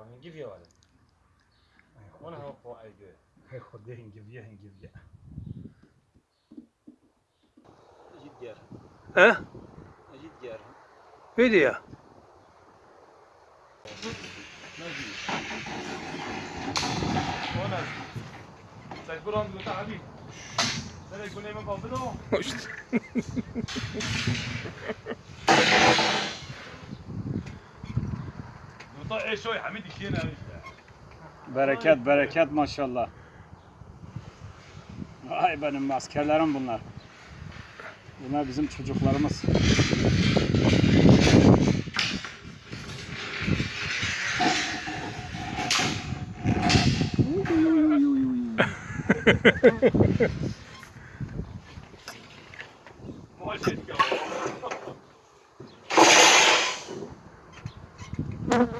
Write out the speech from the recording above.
Come and give you one. One hour for I do. خذ يه نجيب يه نجيب يه. أجي ديارها. ها؟ أجي ديارها. في ديارها. ما في. هنا. تقول لهم تعبي. ده يقول لي ما بعمله. da eşoy hamid ikine işte. Bereket bereket maşallah. Ay benim askerlerim bunlar. Bunlar bizim çocuklarımız. Maşallah.